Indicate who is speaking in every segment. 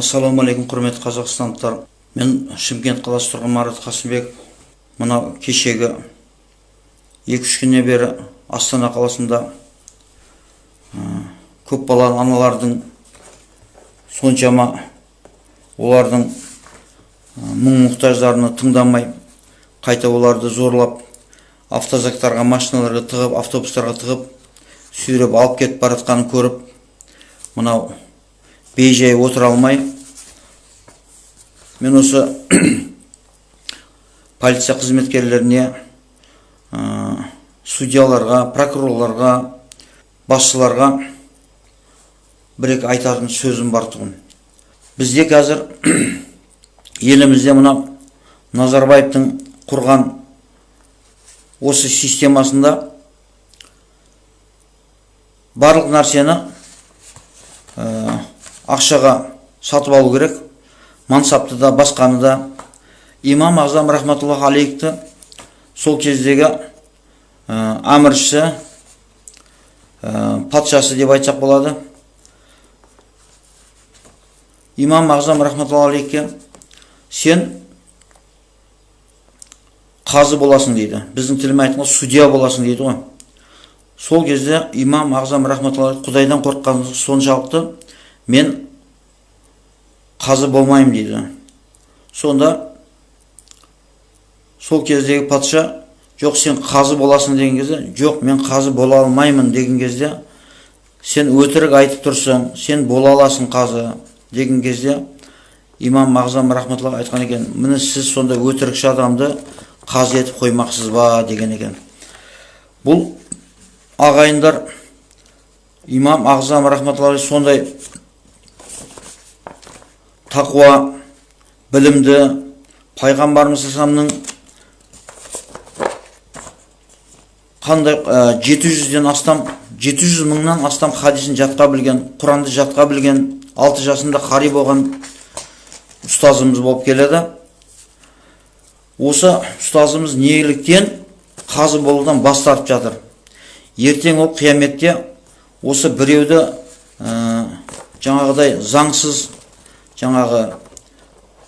Speaker 1: ассалаумағалейкум құрметті қазақстандықтар. Мен шымкент қаласы тұрғыны марат қасымбек. Мынау кешегі екі үш күннен бері астана қаласында көпбалалы аналардың соншама олардың мұң мұқтаждарына тыңдамай қайта оларды зорлап автозактарға машиналарға тығып автобустарға тығып сүйреп алып кетіп бара жатқанын көріп мынау бейжай отыра алмай мен осы полиция қызметкерлеріне ә, судьяларға прокурорларға басшыларға бір екі айтатын сөзім бар тұғын. Бізде қазір елімізде мына назарбаевтың құрған осы системасында барлық нәрсені ақшаға сатып алу керек мансапты да басқаны да. Имам ағзам рахматуллах алейхті сол кездегі ә, әміршісі ә, патшасы деп айтсақ болады. Имам ағзам рахматуллах алейхке сен қазы боласың дейді. Біздің тілмен айтқанда судья боласың дейді ғой. Сол кезде имам ағзам рахматулла құдайдан қорыққан соншалықты мен қазы болмаймын дейді. Сонда сол кездегі патша жоқ сен қазы боласың деген кезде жоқ мен қазы бола алмаймын деген кезде сен өтірік айтып тұрсың сен бола аласың қазы деген кезде имам ағзам рахматулла айтқан екен міне сіз сонда өтірікші адамды қазы етіп қоймақсыз ба? деген екен. Бұл ағайындар имам ағзам рахматулла сондай тақуа білімді пайғамбарымыз қандай жеті жүзден астам жеті жүз мыңнан астам хадисін жатқа білген құранды жатқа білген алты жасында қари болған ұстазымыз болып келеді. Осы ұстазымыз неліктен қазы болудан бас тартып жатыр? Ертең ол қияметте осы біреуді ә, жаңағыдай заңсыз жаңағы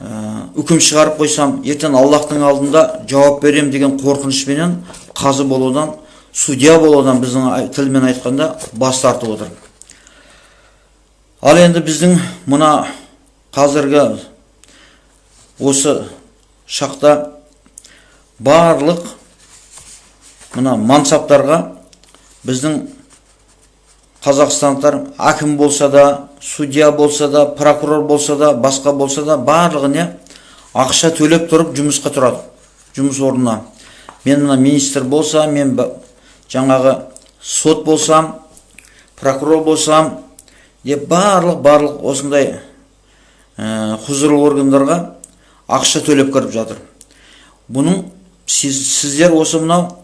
Speaker 1: ә, үкім шығарып қойсам ертең аллахтың алдында жауап берем деген қорқынышпенен қазы болудан судья болудан біздің тілмен айтқанда бас тартып отыр. Ал енді біздің мына қазіргі осы шақта барлық мына мансаптарға біздің қазақстандықтар әкім болса да судья болса да прокурор болса да басқа болса да барлығы не ақша төлеп тұрып жұмысқа тұрады. Жұмыс орнына. Мен мына министр болса мен жаңағы сот болсам прокурор болсам деп барлық барлық осындай ә, құзырлы органдарға ақша төлеп кіріп жатыр. Бұның сіздер осы мынау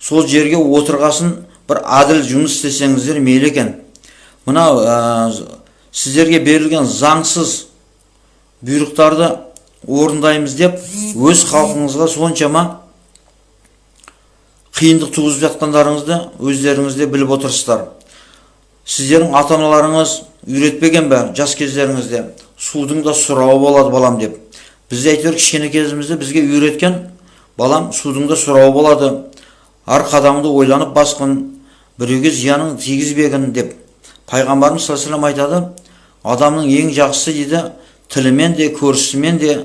Speaker 1: сол жерге отырғасын бір әділ жұмыс істесеңіздер мейлі екен. Мынау ә, сіздерге берілген заңсыз бұйрықтарды орындаймыз деп өз халқыңызға соншама қиындық туғызып жатқандарыңызды өздеріңіз де біліп отырсыздар. Сіздердің ата аналарыңыз үйретпеген бе жас кездеріңізде? Судың да сұрауы болады балам деп. Біз әйтеуір кішкене кезімізде бізге үйреткен балам судың да сұрауы болады. Әр қадамыңды ойланып басқын біреуге зияның тигізбегін деп пайғамбарымыз саллаллаху айтады адамның ең жақсысы дейді тілімен де көршісімен де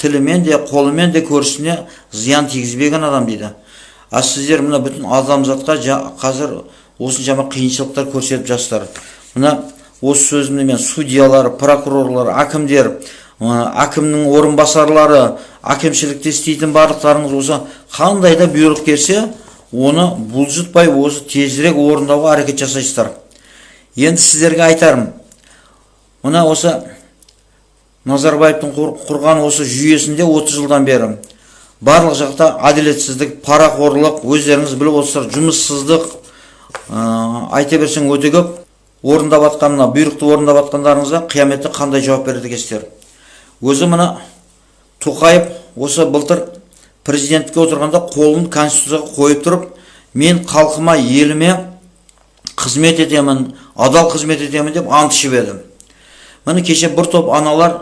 Speaker 1: тілімен де қолымен де көршісіне зиян тигізбеген адам дейді. А сіздер мына бүтін адамзатқа қазір осыншама қиыншылықтар көрсетіп жатсыздар. Мына осы сөзімді мен судьялар прокурорлар әкімдер әкімнің орынбасарлары әкімшілікте істейтін барлықтарыңыз осы қандай да бұйрық келсе оны бұлжытпай осы тезірек орындауға әрекет жасайсыздар. Енді сіздерге айтарым. Мына осы назарбаевтың құрған осы жүйесінде 30 жылдан бері барлық жақта әділетсіздік парақорлық өздеріңіз біліп отырсыздар жұмыссыздық ә, айта берсең өте көп орындап жатқан мына бұйрықты орындап жатқандарыңызға қияметте қандай жауап береді екенсіздер. Өзі мына тоқаев осы былтыр президенттікке отырғанда қолын конституцияға қойып тұрып мен халқыма еліме қызмет етемін адал қызмет етемін деп ант ішіп еді міне кеше бір топ аналар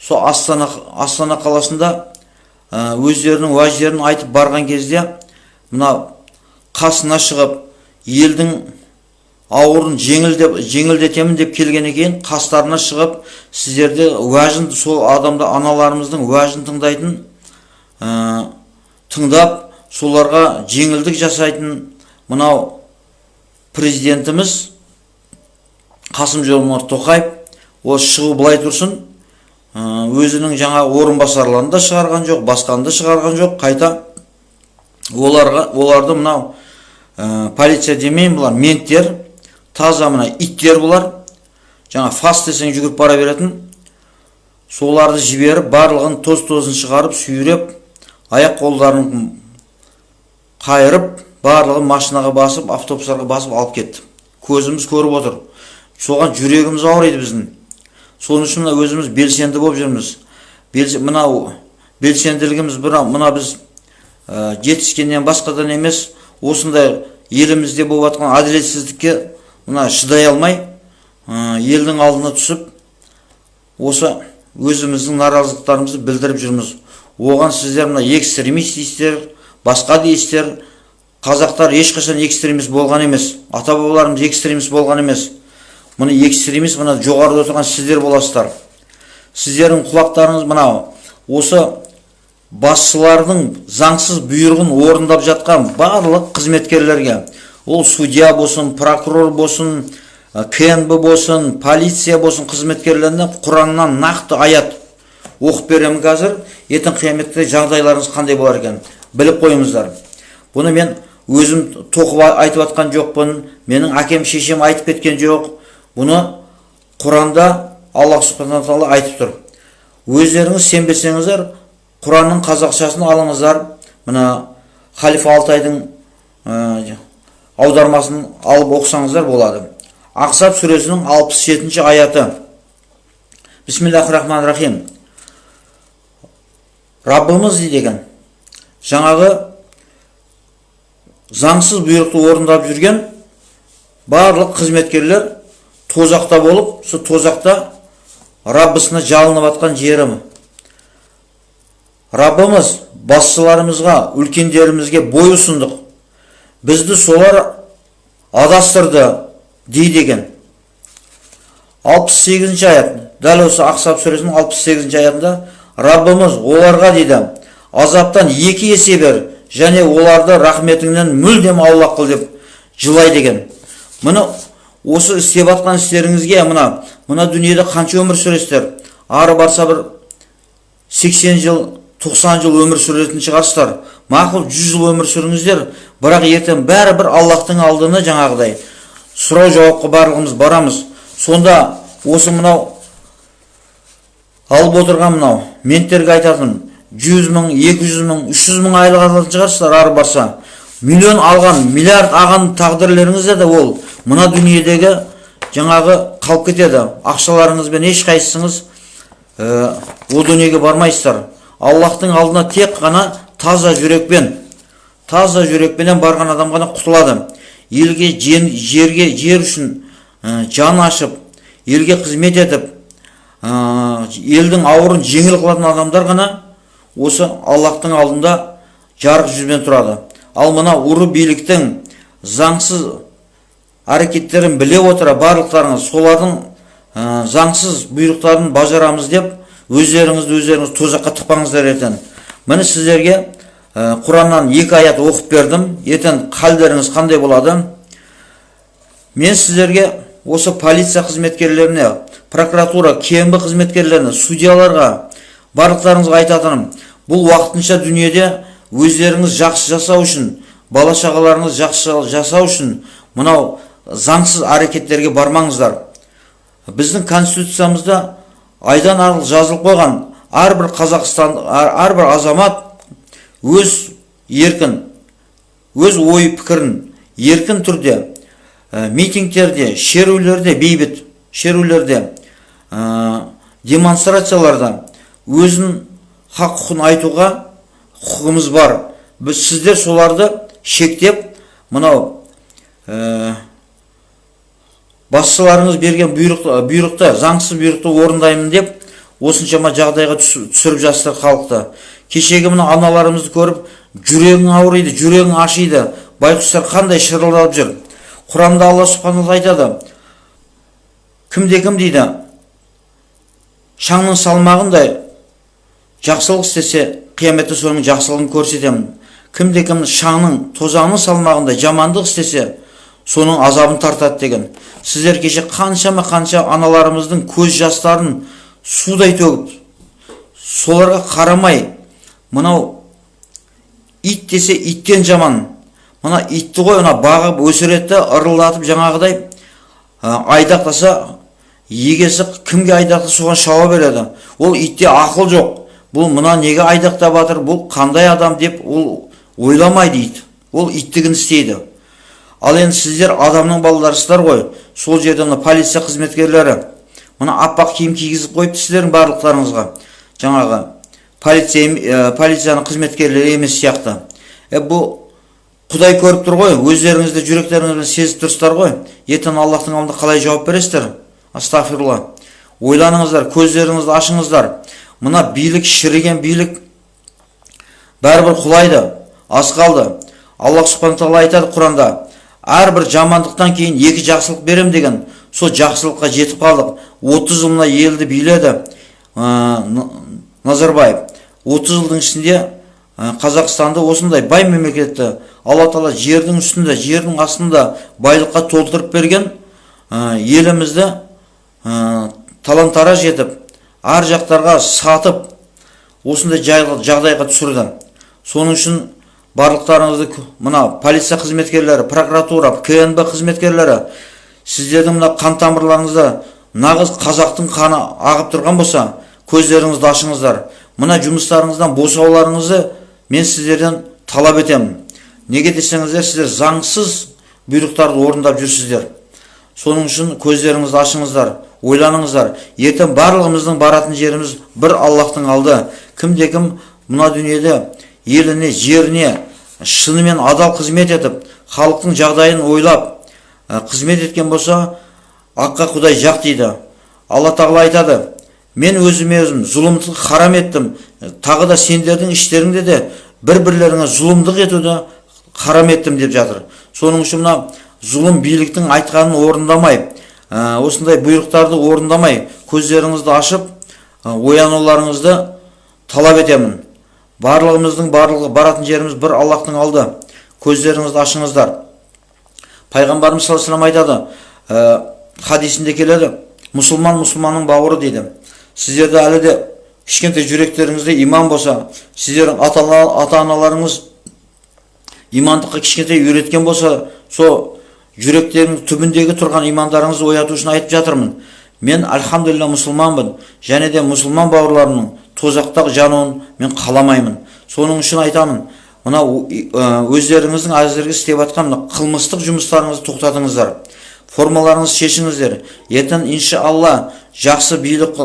Speaker 1: сол астана астана қаласында ә, өздерінің уәждерін айтып барған кезде мына қасына шығып елдің ауырын жеңілдеп жеңілдетемін деп келгеннен кейін қастарына шығып сіздерде уәжін сол адамда аналарымыздың уәжін тыңдайтын тыңдап соларға жеңілдік жасайтын мынау президентіміз қасым жомарт тоқаев осы шығу былай тұрсын. Ә, өзінің жаңа орынбасарларын да шығарған жоқ басқаны да шығарған жоқ. Қайта оларға оларды мынау ә, полиция демеймін бұлар менттер таза мына иттер бұлар. Жаңа фас десең жүгіріп бара беретін. Соларды жіберіп барлығын тоз тозын шығарып сүйреп аяқ қолдарын қайырып барлығын машинаға басып автобустарға басып алып кетті. Көзіміз көріп отыр. Соған жүрегіміз ауырайды біздің. Соның үшін мына өзіміз белсенді болып жүрміз. Мынау белсенділігіміз мына, мына біз ә, жетіскеннен басқадан емес осындай елімізде болып жатқан әділетсіздікке мына шыдай алмай ә, елдің алдына түсіп осы өзіміздің наразылықтарымызды білдіріп жүрміз. Оған сіздер мына экстремист дейсіздер басқа дейсіздер қазақтар ешқашан экстремист болған емес ата бабаларымыз экстремист болған емес. Мына экстремист мына жоғарыда отырған сіздер боласыздар. Сіздердің құлақтарыңыз мынау осы басшылардың заңсыз бұйрығын орындап жатқан барлық қызметкерлерге ол судья болсын прокурор болсын кнб болсын полиция болсын қызметкерлеріне құраннан нақты аят оқып беремін қазір. Ертең қияметте жағдайларыңыз қандай болар екен? Біліп қойыңыздар. Бұны мен өзім тоқып айтып жатқан жоқпын. Менің әкем шешем айтып кеткен жоқ. Бұны құранда аллах субхана тағала айтып тұр. Өздеріңіз сенбесеңіздер құранның қазақшасын алыңыздар. Мына халифа алтайдың аудармасын алып оқысаңыздар болады. Ақсап сүресінің алпыс жетінші аяты. Бисмиллахи рахмани рахим раббымыз екен жаңағы заңсыз бұйрықты орындап жүрген барлық қызметкерлер тозақта болып сол тозақта раббысына жалынып жатқан жерім раббымыз басшыларымызға үлкендерімізге бой ұсындық. Бізді солар адастырды екен алпыс сегізінші аят дәл осы ақсап сүресінің алпыс сегізінші аятында раббымыз оларға дейді азаптан екі есе бер және оларды рахметіңнен мүлдем аулақ қыл деп жылайды екен міне осы істеп жатқан істеріңізге мына мына дүниеде қанша өмір сүресіздер? Ары барса бір 80 жыл 90 жыл өмір сүретін шығарсыздар. Мақұл 100 жыл өмір сүріңіздер бірақ ертең бәрібір аллахтың алдына жаңағыдай. Сұрау жауапқа барлығымыз барамыз. Сонда осы мынау алып отырған мынау. Менттерге айтатын жүз мың екі жүз мың үш жүз мың айлық алатын шығарсыздар ары барса. Миллион алған миллиард алған тағдырлеріңізде де ол. Мына дүниедегі жаңағы қалып кетеді. Ақшаларыңызбен ешқайсыңыз ә, о дүниеге бармайсыздар. Аллахтың алдына тек қана таза жүрекпен таза жүрекпенен барған адам ғана құтылады. Елге жерге жер үшін ә, жан ашып елге қызмет етіп елдің ауырын жеңіл қылатын адамдар ғана осы аллахтың алдында жарық жүзбен тұрады. Ал мына ұры биліктің заңсыз әрекеттерін біле отыра барлықтарыңыз солардың заңсыз бұйрықтарын бажарамыз деп өздеріңізді өздеріңіз тозаққа тықпаңыздар ертең. Міне сіздерге құраннан екі аят оқып бердім. Ертең халдеріңіз қандай болады? Мен сіздерге осы полиция қызметкерлеріне прокуратура кмб қызметкерлеріне судьяларға барлықтарыңызға айтатыным бұл уақытынша дүниеде өздеріңіз жақсы жасау үшін бала шағаларыңыз жақсы жасау үшін мынау заңсыз әрекеттерге бармаңыздар. Біздің конституциямызда айдан артық жазылып қойған әрбір қазақстан әрбір азамат өз еркін өз ой пікірін еркін түрде митингтерде шерулерде бейбіт шерулерде ә, демонстрацияларда өзін хақ құқын айтуға құқығымыз бар. Біз сіздер соларды шектеп мынау ә, басшыларыңыз берген бұйрықты, бұйрықты заңсыз бұйрықты орындаймын деп осыншама жағдайға түс- түсіріп жатсыздар халықты. Кешегі мына аналарымызды көріп жүрегің ауырайды жүрегің ашиды. Байқұстар қандай шырылдап жүр? Құранда алла субхана айтады. Кімде кім дейді? Шаңның салмағындай жақсылық істесе қияметте соның жақсылығын көрсетемін. Кімде кім шаңның тозаңның салмағындай жамандық істесе соның азабын тартады деген. Сіздер кеше қаншама қанша аналарымыздың көз жастарын судай төгіп соларға қарамай мынау ит десе иттен жаман мына итті ғой ана бағып өсіреді ырылдатып жаңағыдай ә, айдақтаса егесі кімге айдақтаса соған шауа береді? Ол итте ақыл жоқ. Бұл мына неге айдақтап жатыр? Бұл қандай адам деп ол ойламайды ит. Ол иттігін істейді. Ал енді сіздер адамның балаларысыздар ғой. Сол жерде мына полиция қызметкерлері мына аппақ киім кигізіп қойыпты сіздердің барлықтарыңызға. Жаңағы полиция ә, полицияның қызметкерлері емес сияқты. Е бұл құдай көріп тұр ғой өздеріңізді жүректеріңізбен сезіп тұрсыздар ғой. Ертең аллахтың алдында қалай жауап бересіздер? Астағфирулла ойланыңыздар көздеріңізді ашыңыздар. Мына билік шіріген билік бәрібір құлайды аз қалды. Аллах субхана тағала айтады құранда әрбір жамандықтан кейін екі жақсылық берем деген сол жақсылыққа жетіп қалдық. 30 жыл мына елді биледі ә, назарбаев. 30 жылдың ішінде қазақстанды осындай бай мемлекетті алла тағала жердің үстінде жердің астында байлыққа толтырып берген ә, елімізді ә, талан тараж етіп ар жақтарға сатып осындай жағдайға түсірді. Соның үшін барлықтарыңызды мына полиция қызметкерлері прокуратура кнб қызметкерлері сіздердің мына қан тамырларыңызда нағыз қазақтың қаны ағып тұрған болса көздеріңізді ашыңыздар. Мына жұмыстарыңыздан босауларыңызды мен сіздерден талап етемін. Неге десеңіздер сіздер заңсыз бұйрықтарды орындап жүрсіздер. Соның үшін көздеріңізді ашыңыздар ойланыңыздар. Ертең барлығымыздың баратын жеріміз бір аллахтың алды. Кімде кім мына дүниеде еліне жеріне шынымен адал қызмет етіп халықтың жағдайын ойлап ә, қызмет еткен болса аққа құдай жақ дейді. Алла тағала айтады мен өзіме өзім зұлымдықты харам еттім тағы да сендердің іштеріңде де бір бірлеріңе зұлымдық етуді харам еттім деп жатыр. Соның үшін мына зұлым биліктің айтқанын орындамай ә, осындай бұйрықтарды орындамай көздеріңізді ашып ә, оянуларыңызды талап етемін. Барлығымыздың барлығы баратын жеріміз бір аллахтың алды. Көздеріңізді ашыңыздар. Пайғамбарымыз саллаллаху алейхи айтады ә, хадисінде келеді мұсылман мұсылманның бауыры дейді. Сіздерде әлі де кішкентай жүректеріңізде иман болса сіздердің ата аналарыңыз имандыққа кішкентай үйреткен болса сол жүректерінің түбіндегі тұрған имандарыңызды ояту үшін айтып жатырмын. Мен альхамдулилля мұсылманбын және де мұсылман бауырларымның тозақта жануын мен қаламаймын. Соның үшін айтамын мына өздеріңіздің әзірге істеп жатқан қылмыстық жұмыстарыңызды тоқтатыңыздар. Формаларыңызды шешіңіздер. Ертең иншалла жақсы билік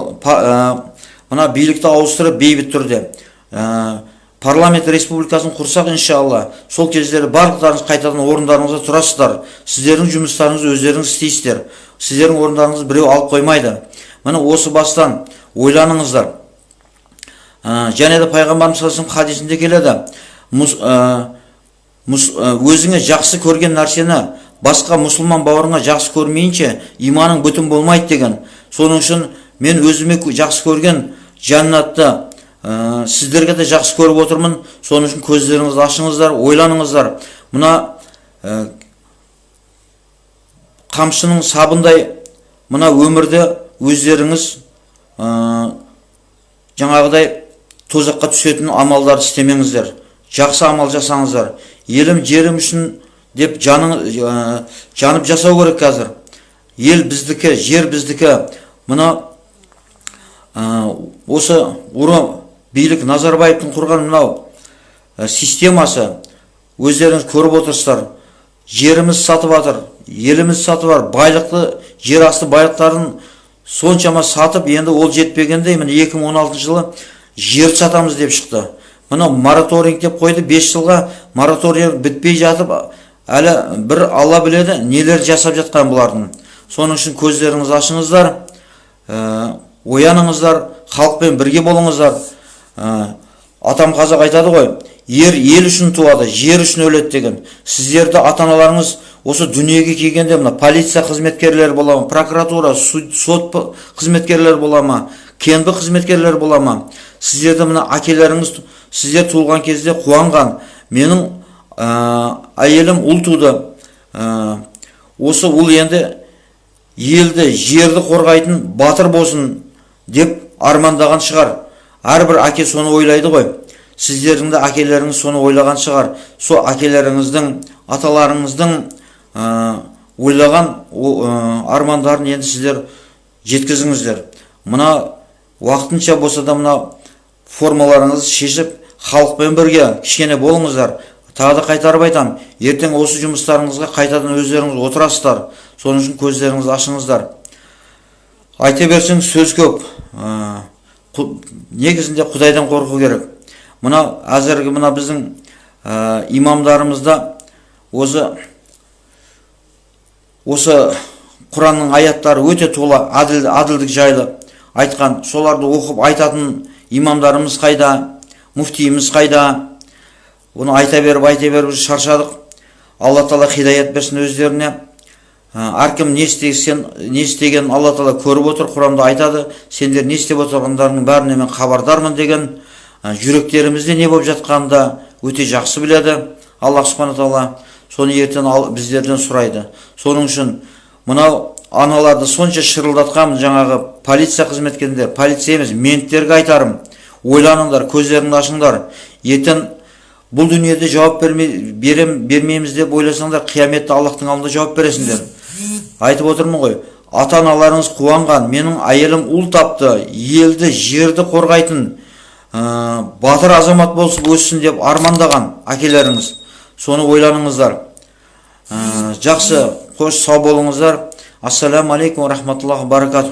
Speaker 1: мына билікті ауыстырып бейбіт түрде ә, парламент республикасын құрсақ иншалла сол кездері барлықтарыңыз қайтадан орындарыңызға тұрасыздар. Сіздердің жұмыстарыңызды өздеріңіз істейсіздер. Сіздердің орындарыңызды біреу алып қоймайды. Міне осы бастан ойланыңыздар. Ә, және де пайғамбарымыз саллаллаху хадисінде келеді. Мұс- ә, мұс- ә, өзіңе жақсы көрген нәрсені басқа мұсылман бауырыңа жақсы көрмейінше иманың бүтін болмайды деген. Соның үшін мен өзіме жақсы көрген жәннатты ә, сіздерге де жақсы көріп отырмын. Соның үшін көздеріңізді ашыңыздар ойланыңыздар мына ә, қамшының сабындай мына өмірде өздеріңіз ә, жаңағыдай тозаққа түсетін амалдарды істемеңіздер жақсы амал жасаңыздар елім жерім үшін деп жаның, ә, жанып жасау керек қазір ел біздікі жер біздікі мына осы билік назарбаевтың құрған мынау системасы өздеріңіз көріп отырсыздар. Жеріміз сатып жатыр еліміз сатып жатыр байлықты жер асты байлықтарын соншама сатып енді ол жетпегенде міне 2016 жылы жерді сатамыз деп шықты. Мынау мораторинг деп қойды 5 жылға мораторий бітпей жатып әлі бір алла біледі нелер жасап жатқан бұлардың. Соның үшін көздеріңізді ашыңыздар. Ә, ояныңыздар халықпен бірге болыңыздар. Ә, атам қазақ айтады ғой ер ел үшін туады жер үшін өледі деген. Сіздерді ата аналарыңыз осы дүниеге келгенде мына полиция қызметкерлері бола ма прокуратура сот қызметкерлері бола ма кнб қызметкерлері бола ма? Сіздерді мына әкелеріңіз сіздер туылған кезде қуанған. Менің ә, әйелім ұл туды. Ә, осы ұл енді елді жерді қорғайтын батыр болсын. Деп армандаған шығар. Әрбір әке соны ойлайды ғой. Сіздердің де әкелеріңіз соны ойлаған шығар. Сол әкелеріңіздің аталарыңыздың ә, ойлаған ә, армандарын енді сіздер жеткізіңіздер. Мына уақытынша болса да мына формаларыңызды шешіп халықпен бірге кішкене болыңыздар. Тағы да қайтарып айтамын ертең осы жұмыстарыңызға қайтадан өздеріңіз отырасыздар. Соның үшін көздеріңізді ашыңыздар. Айта берсең сөз көп. Ә, негізінде құдайдан қорқу керек. Мына әзіргі мына біздің ә, имамдарымызда осы осы құранның аяттары өте тола әділ, әділдік жайлы айтқан. Соларды оқып айтатын имамдарымыз қайда мүфтиіміз қайда? Оны айта беріп айта беріп шаршадық. Алла тағала хидаят берсін өздеріне. Әркім не істесен не істегенін алла тағала көріп отыр құранда айтады сендер не істеп отырғандарыңның бәріне мен хабардармын деген ә, жүректерімізде не болып жатқанын да өте жақсы біледі. Аллах субхана тағала соны ертең ал, біздерден сұрайды. Соның үшін мынау аналарды сонша шырылдатқан жаңағы полиция қызметкерлері полиция емес менттерге айтарым. Ойланыңдар көздеріңді ашыңдар. Ертең бұл дүниеде жауап берме, берем, бермейміз деп ойласаңдар қияметте аллахтың алдында жауап бересіңдер. Айтып отырмын ғой ата аналарыңыз қуанған менің әйелім ұл тапты елді жерді қорғайтын ә, батыр азамат болсын өссін деп армандаған әкелеріңіз. Соны ойланыңыздар. Ә, жақсы қош сау болыңыздар. Ассаламу алейкум рахматуллахи баракату